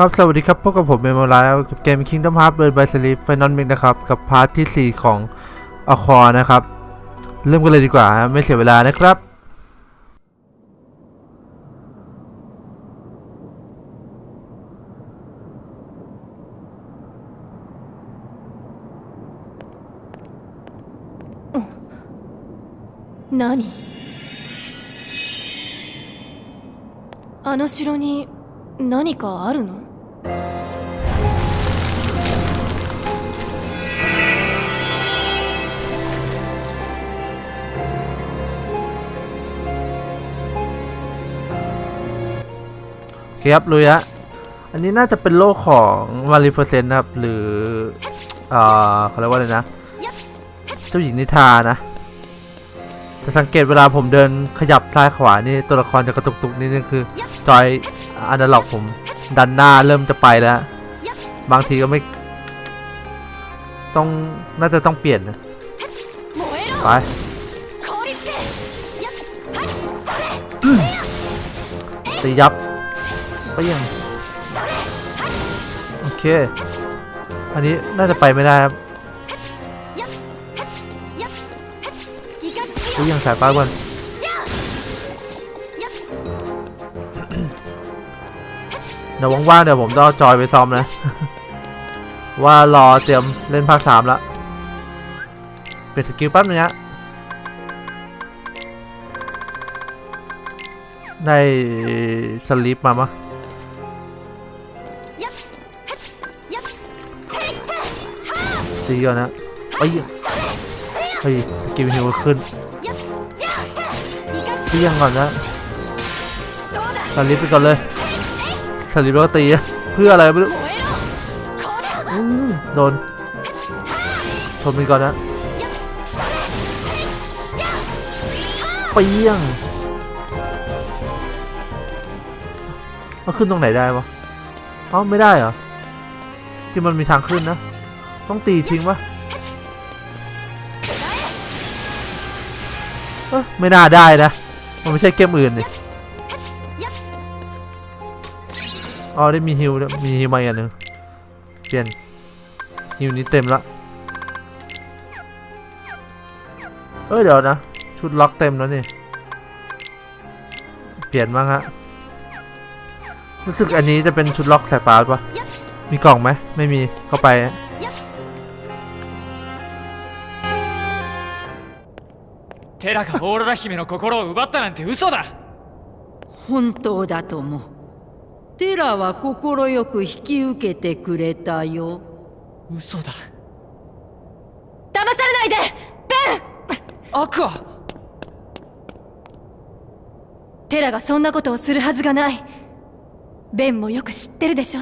ครับ สวัสดีครับพบกับผมเมมโมไรกับเกม Kingdom Hearts Bird by Sleep Final Mix นะครับ กับพาร์ทที่ 4 ของอะคอนะครับ เริ่มกันเลยดีกว่า ไม่เสียเวลานะครับนั่何あの城に何かあるの โอเคครับลุยฮะอันนี้น่าจะเป็นโลกของมาริเฟอร์เซนนะครับ หรืออ่าเขาเรียกว่าอะไรนะ เจ้าหญิงนิทานะแต่สังเกตเวลาผมเดินขยับซ้ายขวานี่ตัวละครจะกระตุกตุกนิดนึงคือจอยอนาล็อกผม ดันหน้าเริ่มจะไปแล้ว บางทีก็ไม่ ต้องน่าจะต้องเปลี่ยนนะไปตียับไปยังโอเค อันนี้น่าจะไปไม่ได้ครับไปยังสายป้าก่อน เดี๋ยวว่างๆเดี๋ยวผมต้องจอยไปซ้อมนะ ว่ารอเตรียมเล่นภาคสามละเปลี่ยนสกิลแป๊บนึงฮะได้สลิปมาปะตีก่อนนะเอ้ยเฮ้ยสกิลฮิวขึ้นตียังก่อนนะสลิปไปก่อนเลย คาริโรตีเพื่ออะไรไม่รู้โดนชนไปก่อนนะปเปียงมันขึ้นตรงไหนได้ปะเอ้าไม่ได้เหรอจริงมันมีทางขึ้นนะ ต้องตีทิ้งปะไม่น่าได้นะ มันไม่ใช่เกมอื่นนี่ อ๋อได้มีฮิวด้วยมีฮิวมาอีกอันหนึ่งเปลี่ยนฮิวนี้เต็มละเอ้ยเดี๋ยวนะ ชุดล็อกเต็มแล้วนี่ เปลี่ยนบ้างฮะ รู้สึกอันนี้จะเป็นชุดล็อกสายฟ้าปะมีกล่องไหม ไม่มีเข้าไปฮะ テラがオーロラ姫の心を奪ったなんて嘘だ本当だとも テラは快く引き受けてくれたよ。嘘だ。騙されないで！アクアテラがそんなことをするはずがない。ベンもよく知ってるでしょ？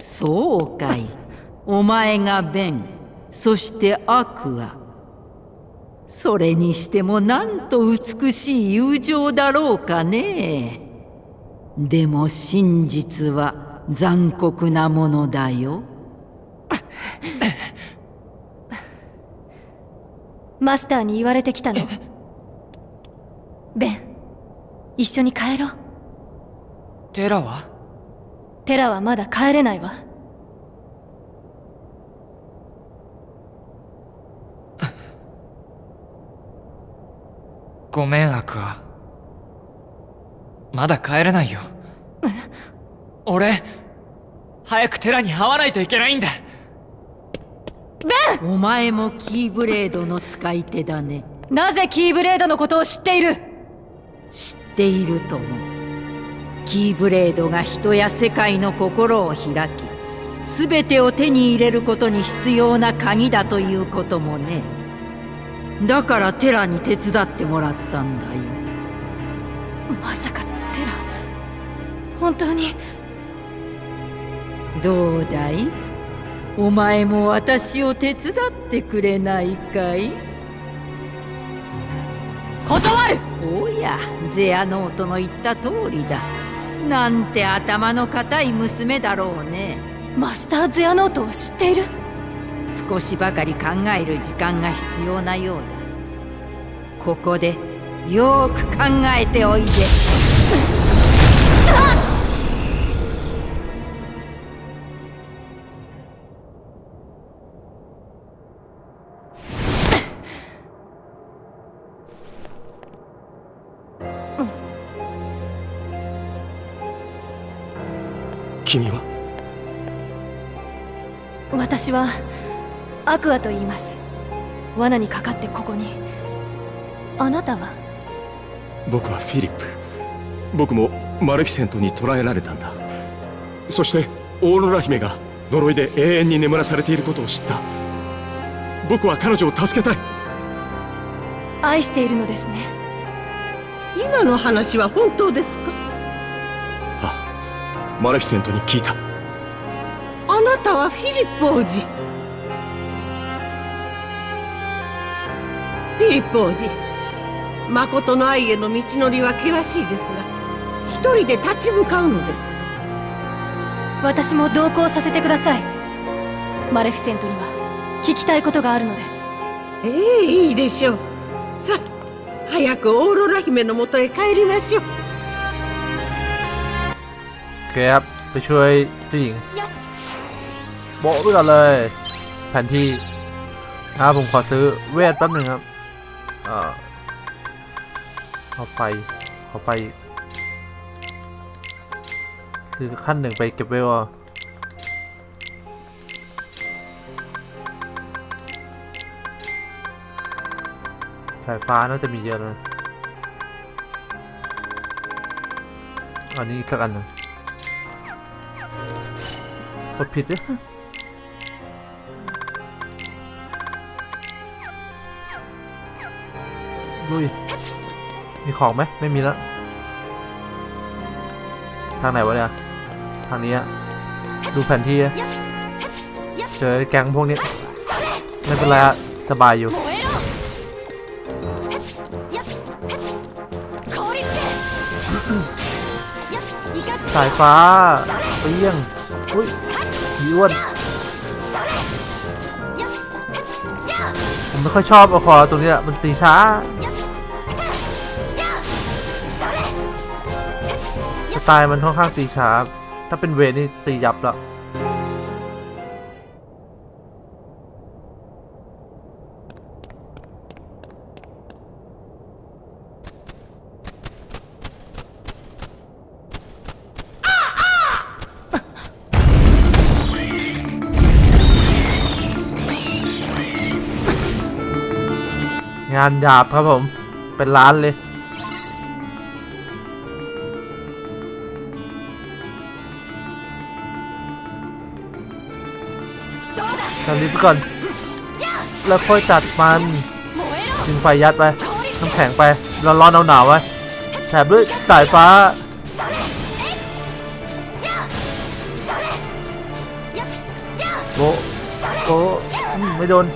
そうかい。お前がベン。そしてアクアそれにしてもなんと美しい友情だろうかね。でも真実は残酷なものだよ。マスターに言われてきたの。ベン一緒に帰ろう。テラは？テラはまだ帰れないわごめんアクアまだ帰れないよ。俺早くテラに会わないといけないんだ。お前もキーブレードの使い手だね。なぜキーブレードのことを知っている？知っているとも。キーブレードが人や世界の心を開き全てを手に入れることに必要な鍵だということもねだからテラに手伝ってもらったんだよ。まさかテラ本当に？どうだい？お前も私を手伝ってくれないかい？断る！おやゼアノートの言った通りだ。なんて頭の固い娘だろうね。マスターゼアノートを知っている？少しばかり考える時間が必要なようだ。ここでよく考えておいで。君は？私はアクアと言います。罠にかかってここに。あなたは？僕はフィリップ。僕もマレフィセントに捕らえられたんだ。そしてオーロラ姫が呪いで永遠に眠らされていることを知った。僕は彼女を助けたい。愛しているのですね。今の話は本当ですか？あマレフィセントに聞いた。あなたはフィリップ王子フィリップ王子誠の愛への道のりは険しいですが一人で立ち向かうのです私も同行させてくださいマレフィセントには聞きたいことがあるのですええいいでしょうさあ早くオーロラ姫のもとへ帰りましょう โอเคครับไปช่วยเจ้าหญิง よし โบะไปก่อนเลย แผนที่นะครับผมขอซื้อเวทแป๊บหนึ่งครับ เอ่อเอาไฟเอาไฟ คือขั้นหนึ่งไปเก็บเวลอะสายฟ้าน่าจะมีเยอะนะอันนี้อีกอันหนึ่งกดผิดเนี่ยุย มีของไหมไม่มีแล้ว ทางไหนวะเนี่ย ทางนี้อะดูแผนที่เจอแก๊งพวกนี้ ไม่เป็นไรอะสบายอยู่สายฟ้าเปี้ยงอุ้ยผีอ้วนผมไม่ค่อยชอบอคอตรงนี้มันตีช้า ไตล์มันค่อนข้างตีช้า ถ้าเป็นเวรนี่ตียับแล้วงานหยาบครับผม เป็นร้านเลยำนี้ไปก่อน แล้วค่อยจัดมันยิงไฟยัดไปน้ำแข็งไปร้อนๆหนาวๆไว้แถบด้วยสายฟ้าโบโบไม่โดน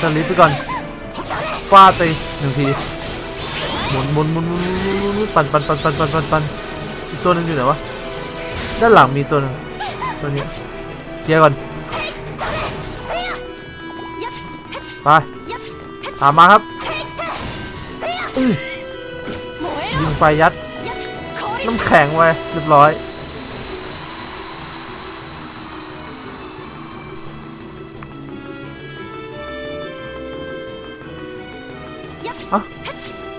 สลิปไปก่อนฟาดไปหนึ่งทีหมุนหมุนหมุนหมุนปั่นปั่นปั่นปั่นปั่นปั่นปั่นอีกตัวนึงอยู่ไหนวะด้านหลังมีตัวนึงตัวนี้เคลียร์ก่อน ไปตามมาครับยิงไปยัดน้ำแข็งไว้เรียบร้อยอะ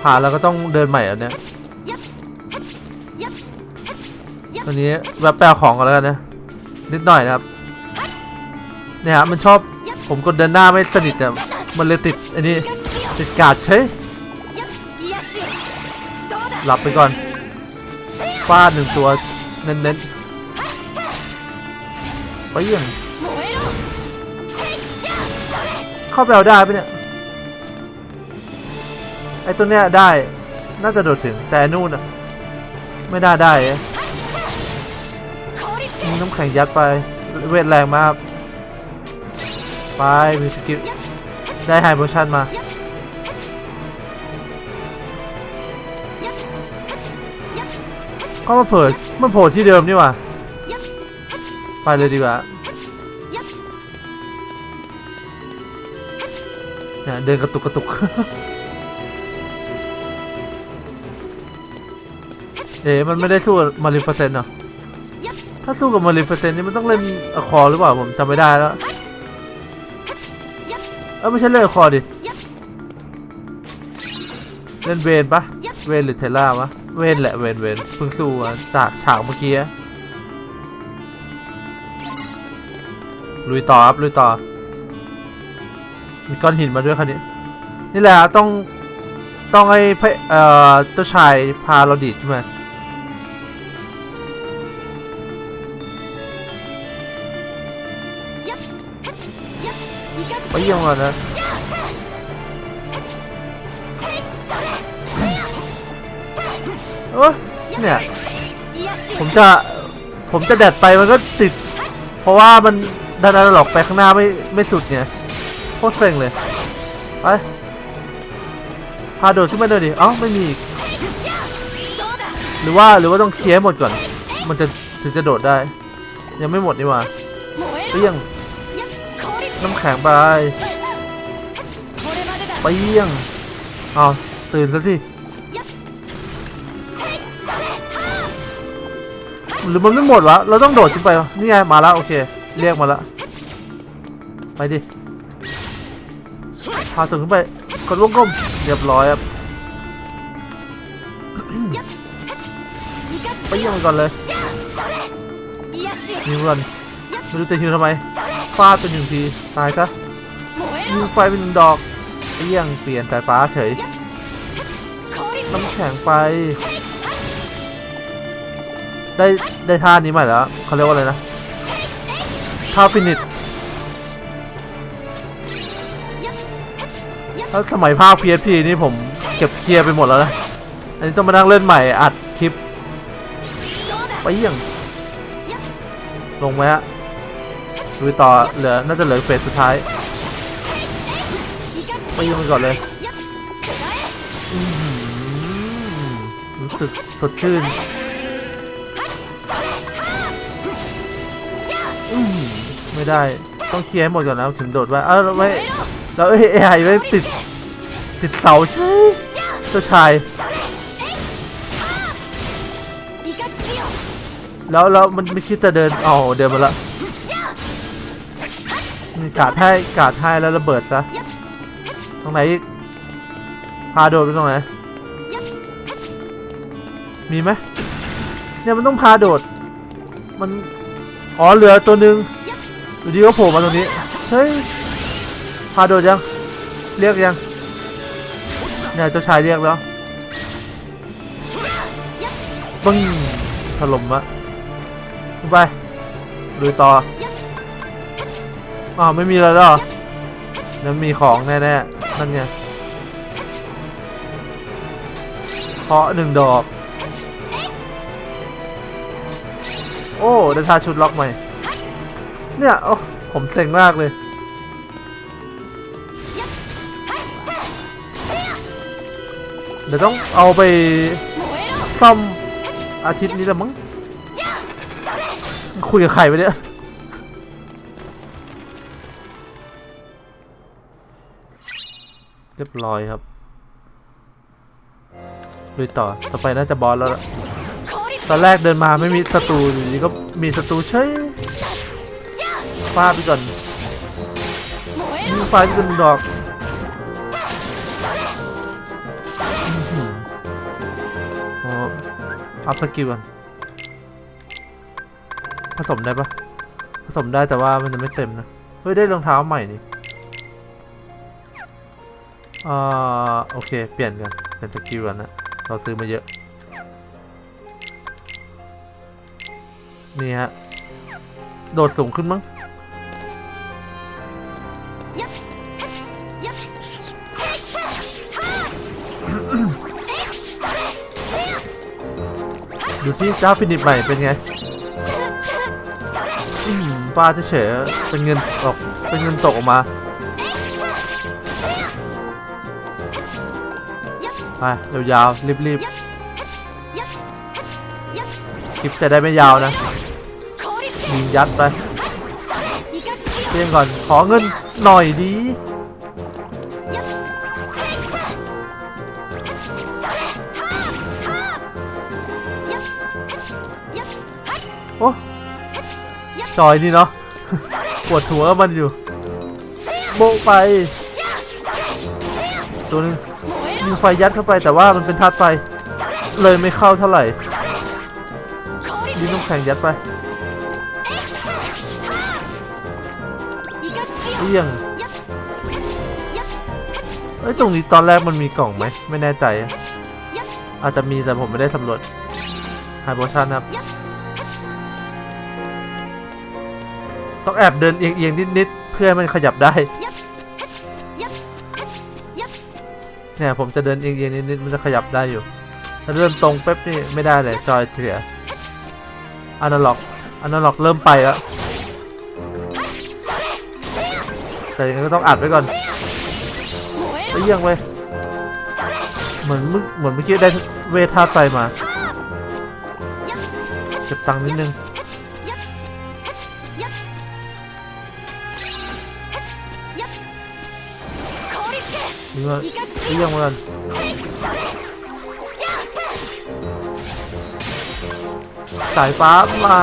ผ่านแล้วก็ต้องเดินใหม่อันเนี้ยตอนนี้แวบแปลของกันแล้วกันนะนิดหน่อยนะครับเนี่ยฮะมันชอบผมกดเดินหน้าไม่สนิทอะ มันเลยติดอันนี้ติดกาดใช่หลับไปก่อนฟาดหนึ่งตัวเน้นๆไปยังเข้าไปเอาได้ปะเนี่ยไอ้ตัวเนี้ยได้น่าจะโดดถึงแต่นู่นอะไม่ได้ได้น้ำแข็งยัดไปเวทแรงมากไปมีสกิล ได้ไฮโพชั่นมา ก็มาเผิดมันโผล่ที่เดิมนี่ว่าไปเลยดีกว่าเนี่ยเดินกระตุกกระตุก เอ๊ะมันไม่ได้สู้มาริฟเซนเหรอ ถ้าสู้กับมาริฟเซนนี่มันต้องเล่นอะคอหรือเปล่าผมจำไม่ได้แล้ว แล้ไม่ใช่เล่นคอดิ เล่นเวนปะเวนหรือเทล่าวะ เวนแหละเวนเวนเพิ่งสู้จากฉากเมื่อกี้ลุยต่อครับลุยต่อ มีก้อนหินมาด้วยคันนี้ นี่แหละต้องต้องให้เอ่อเจ้าชายพาเราดีดขึ้นม ปเยี่ยมก่อนนะโอ้ยเนี่ย ผมจะ ผมจะแดดไปมันก็ติด เพราะว่ามันดันอะหลอกไปข้างหน้าไม่ไม่สุดไงโคตรเซ็งเลย ไป พาโดดขึ้นมาเดินดิ เอ้าไม่มีอีกหรือว่าหรือว่าต้องเคลียร์ให้หมดก่อน มันจะถึงจะโดดได้ ยังไม่หมดนี่หว่าเปี้ยง น้ำแข็งไปไปเยี่ยงอ้าวตื่นซะทีหรือมันไม่หมดวะเราต้องโดดขึ้นไปวะนี่ไงมาแล้วโอเค เรียกมาแล้วไปดิพาถึงขึ้นไปกดวงกลมเรียบร้อยครับไปเยี่ยมมันก่อนเลยยิงก่อนไม่รู้จะฮิวทำไม ฟาดเป็นหนึ่งที ตายซะยิงไฟเป็นหนึ่งดอกเปี้ยงเปลี่ยนสายฟ้าเฉยน้ำแข็งไป ได้ได้ท่านี้ใหม่แล้วเขาเรียกว่าอะไรนะท่าฟินิชถ้าสมัยภาค PSP นี่ผมเก็บเคลียร์ไปหมดแล้วนะอันนี้ต้องมานั่งเล่นใหม่อัดคลิปไปเยี่ยงลงไหมฮะ ดูต่อเหลือน่าจะเหลือเฟสสุดท้ายไปยี่ยงไปก่อนเลยรู้สึกสดชื่นไม่ได้ต้องเคลียร์ให้หมดก่อนนะถึงโดดไว้เอ้าแล้วไม่แล้วไอ้ไอไอ้ไม่ติดติดเสาใช่เจ้าชายแล้วแล้วมันไม่คิดจะเดินอ๋อเดินมาละ กาดให้กาดให้แล้วระเบิดซะตรงไหนพาโดดไปตรงไหนมีไหมเนี่ยมันต้องพาโดด มันอ๋อเหลือตัวหนึ่งอยู่ดีก็โผล่มาตรงนี้ใช่พาโดดยังเรียกยังเนี่ยเจ้าชายเรียกแล้วปึ้งถล่มอะไปลุยต่อ อ้าวไม่มีแล้วหรอนั่นมีของแน่ๆนั่นไงเคาะหนึ่งดอก โอ้ได้ทาชุดล็อกใหม่ เนี่ย โอ้ ผมเซ็งมากเลยเดี๋ยวต้องเอาไปซ่อมอาทิตย์นี้ละมั้งคุยกับใครไปเนี่ย เรียบร้อยครับลุยต่อ ต่อไปน่าจะบอสแล้วตอนแรกเดินมาไม่มีศัตรูอยู่ดีก็มีศัตรูเฉยฟาดไปก่อนยิงไฟที่เป็นดอกอื้อหือโอ up skill ก่อนผสมได้ปะผสมได้แต่ว่ามันจะไม่เต็มนะ เฮ้ย ได้รองเท้าใหม่นี่ อ่าโอเค เปลี่ยนกันเปลี่ยน skill กันนะเราซื้อมาเยอะ นี่ฮะ โดดสูงขึ้นมั้งดูที่เจ้าฟินิชใหม่เป็นไงอืมฟ้าเฉยเป็นเงินออกเป็นเงินตกออกมา ไปยาวๆรีบๆคลิปจะได้ไม่ยาวนะยิงยัดไปเตรียมก่อนขอเงินหน่อยดีโอ้จอยนี่เนาะปวดหัวมันอยู่ โบะไป ตัวหนึง มีไฟยัดเข้าไปแต่ว่ามันเป็นธาตุไฟ เลยไม่เข้าเท่าไหร่ดินน้ำแข็งยัดไปเอี้ยงเอ้ยตรงนี้ตอนแรกมันมีกล่องไหมไม่แน่ใจ อาจจะมีแต่ผมไม่ได้สำรวจไฮโ o ชั่นครับ ต้องแอบเดินเอียงๆนิดๆเพื่อให้มันขยับได้ เนี่ยผมจะเดินเอียงๆนิดๆมันจะขยับได้อยู่ ถ้าเดินตรงเป๊บนี่ไม่ได้เลยจอยเสียอนาล็อกอนาล็อกเริ่มไปแล้วแต่ยังก็ต้องอัดไว้ก่อนไปเยี่ยงเว้ยเหมือนเหมือนเมื่อกี้ได้เวท่าไปมาเก็บตังค์นิดนึงนี่ว่า เยี่ยงมากันสายฟ้ามา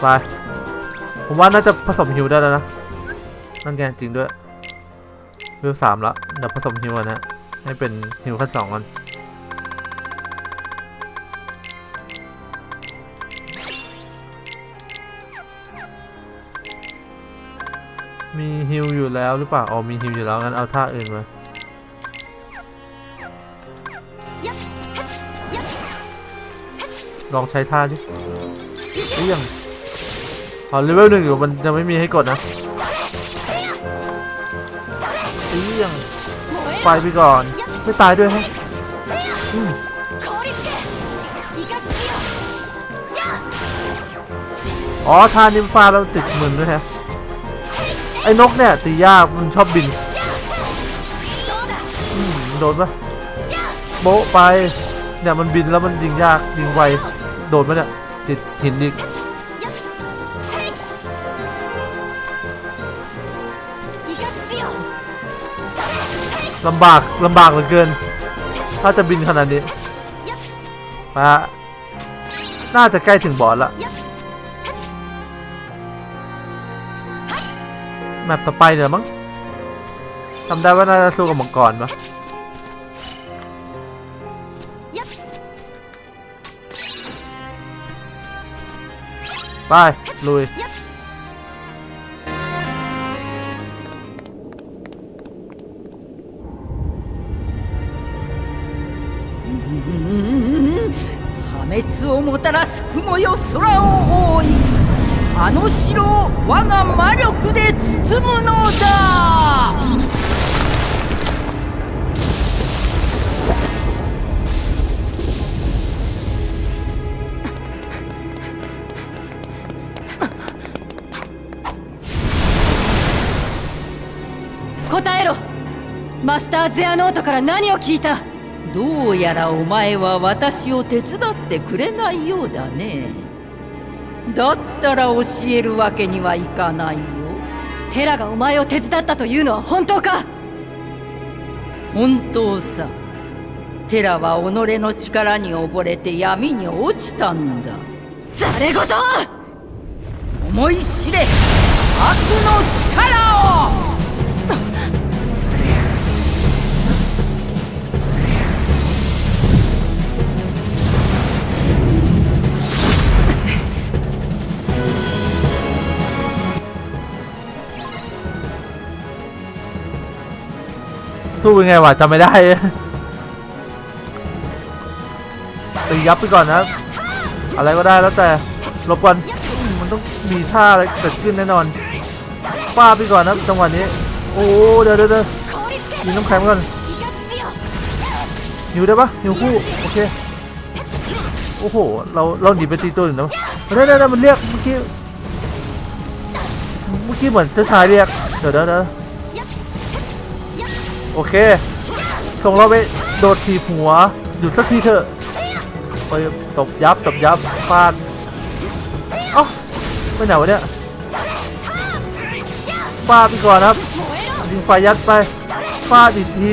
ไปผมว่าน่าจะผสมฮิวได้แล้วนะ นั่นไงจริงด้วยวิวสามแล้วเดี๋ยวผสมฮิวกันนะ ให้เป็นฮิวขั้นสองกัน แล้วหรือเปล่าอ๋อมีฮิวอยู่แล้วงั้นเอาท่าอื่นมาลองใช้ท่าดิเรียงพอเลเวลหนึ่งอยู่มันยังไม่มีให้กดนะเรียงไปไปก่อน ไม่ตายด้วยฮะอืมอ๋อท่านิมฟ้าเราติดมือด้วยฮะ ไอ้นกเนี่ยตียากมันชอบบินโดนปะโบะไป เนี่ยมันบินแล้วมันยิงยากยิงไว โดนปะเนี่ยติดหินอีกลำบากลำบากเหลือเกิน ถ้าจะบินขนาดนี้ไปะน่าจะใกล้ถึงบอสละ แมปต่อไปเดี๋ยวมั้งจำได้ว่าน่าจะสู้กับมังกรปะไป ลุย 破滅をもたらす雲よ空を覆い あの城を我が魔力で包むのだ。答えろ。マスター・ゼアノートから何を聞いた？どうやらお前は私を手伝ってくれないようだねだったら教えるわけにはいかないよ。テラがお前を手伝ったというのは本当か？本当さ。テラは己の力に溺れて闇に落ちたんだ。ざれ言！思い知れ。悪の力を สู้ยังไงวะจำไม่ได้ตียับไปก่อนนะ อะไรก็ได้แล้วแต่หลบก่อนมันต้องมีท่าอะไรเกิดขึ้นแน่นอนป้าไปก่อนนะจังหวะนี้ โอ้เดี๋ยวเดี๋ยวเดี๋ยวยิงน้ำแข็งก่อนหิวได้ปะหิวคู่โอเคโอ้โหเราเราหนีไปตีตัวอื่นแล้วได้ได้ได้มันเรียกเมื่อกี้เมื่อกี้เหมือนเจ้าชายเรียกเดี๋ยวเดี๋ยวเดี๋ยว โอเค ส่งเราไปโดดทีหัวอยู่สักทีเถอะไปตบยับตบยับฟาดเอ้าไปไหนวะเนี่ยฟาดไปก่อนครับยิงไฟยัดไปฟาดอีกที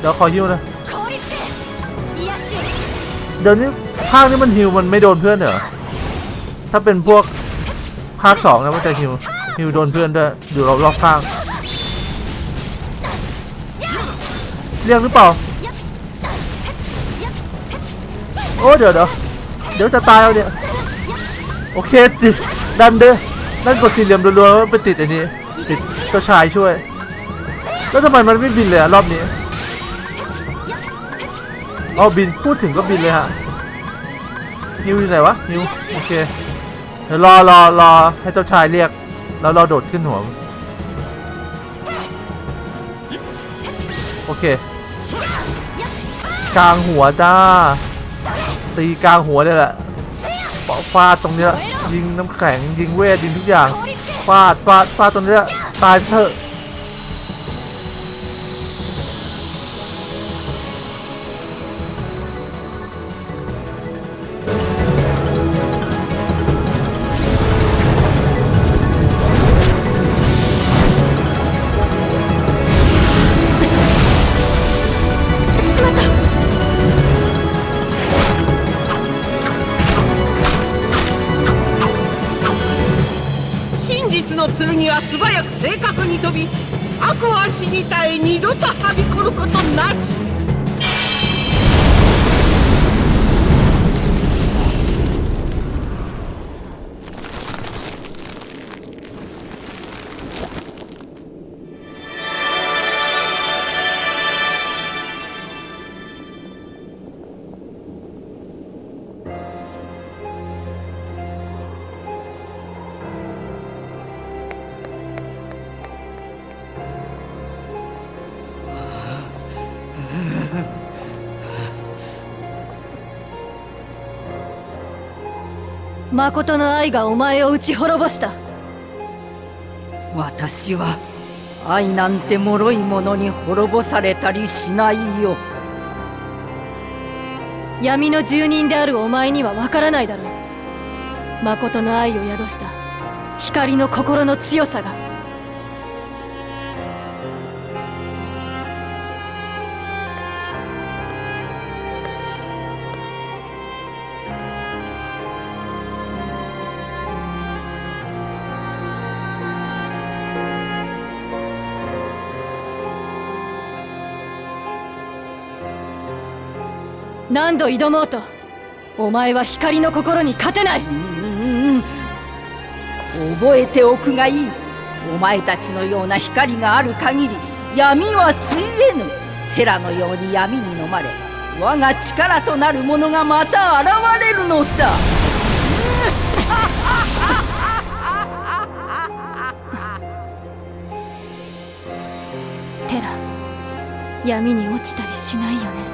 เดี๋ยวขอฮิวนะเดี๋ยวนี้ภาคนี้มันฮิวมันไม่โดนเพื่อนเหรอถ้าเป็นพวกภาคสองนะมันจะฮิว ฮิวโดนเพื่อนด้วยอยู่รอบๆข้าง เรียกหรือเปล่า โอ้เดี๋ยวเดี๋ยวเดี๋ยวจะตายเอาเนี่ยโอเคติดดันเด้อนั่นกดสี่เหลี่ยมรัวๆไปติดอันนี้ ติดเจ้าชายช่วย แล้วทำไมมันไม่บินเลยอะรอบนี้เอาบินพูดถึงก็บินเลยฮะนิวอยู่ไหนวะนิวโอเคเดี๋ยวรอรอรอให้เจ้าชายเรียก แล้วเราโดดขึ้นหัว โอเค กลางหัวจ้า ตีกลางหัวเลยแหละปะฟาดตรงเนี้ยยิงน้ำแข็งยิงเวทยิงทุกอย่างฟาดฟาดฟาดตรงเนี้ยตายเถอะ 誠の愛がお前を打ち滅ぼした。私は愛なんて脆いものに滅ぼされたりしないよ。闇の住人であるお前にはわからないだろう。誠の愛を宿した。光の心の強さが何度挑もうとお前は光の心に勝てない。覚えておくがいい。お前たちのような光がある限り闇はついえぬ。テラのように闇に飲まれ我が力となるものがまた現れるのさ。テラ闇に落ちたりしないよね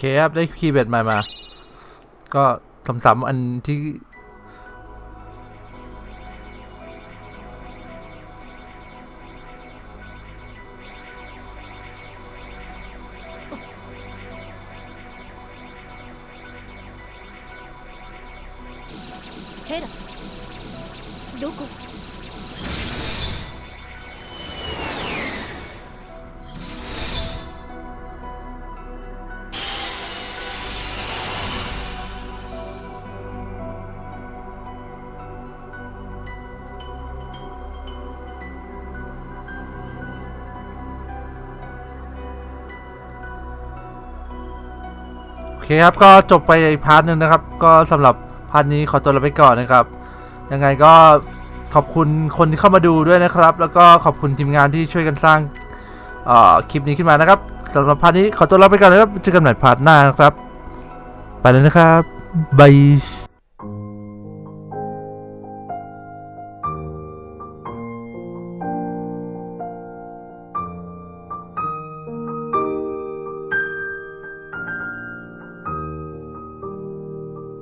เคครับ ได้คีย์เบ็ดใหม่มา ก็สำสำๆอันที่ เคครับ ก็จบไปอีก part หนึ่งนะครับ ก็สำหรับ part นี้ขอตัวลาไปก่อนนะครับ ยังไงก็ขอบคุณคนที่เข้ามาดูด้วยนะครับ แล้วก็ขอบคุณทีมงานที่ช่วยกันสร้างคลิปนี้ขึ้นมานะครับสำหรับ part นี้ขอตัวลาไปก่อนนะครับเจอกันใหม่ part หน้านะครับ ไปเลยนะครับ bye